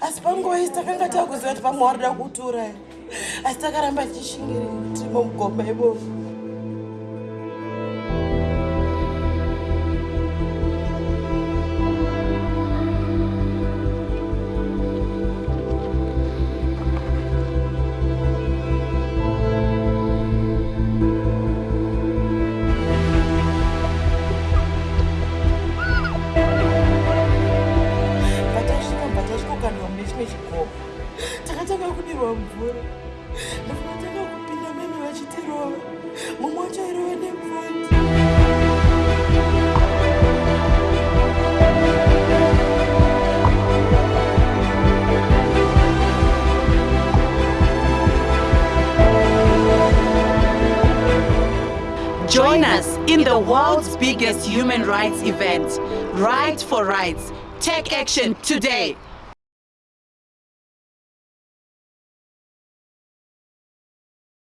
asi panguva isi takanga takuziva kuti pamwe warida kutura asi takaramba tichishingiri tiri mumugoma ibovu tasvika kukandirwa mune chimwe chigoma takatanga kudirwa mvura ndofatanga kupinda meme vachitirova mumwe wacho airova nemvati Join us in the world's biggest human rights event, Right for Rights. Take action today.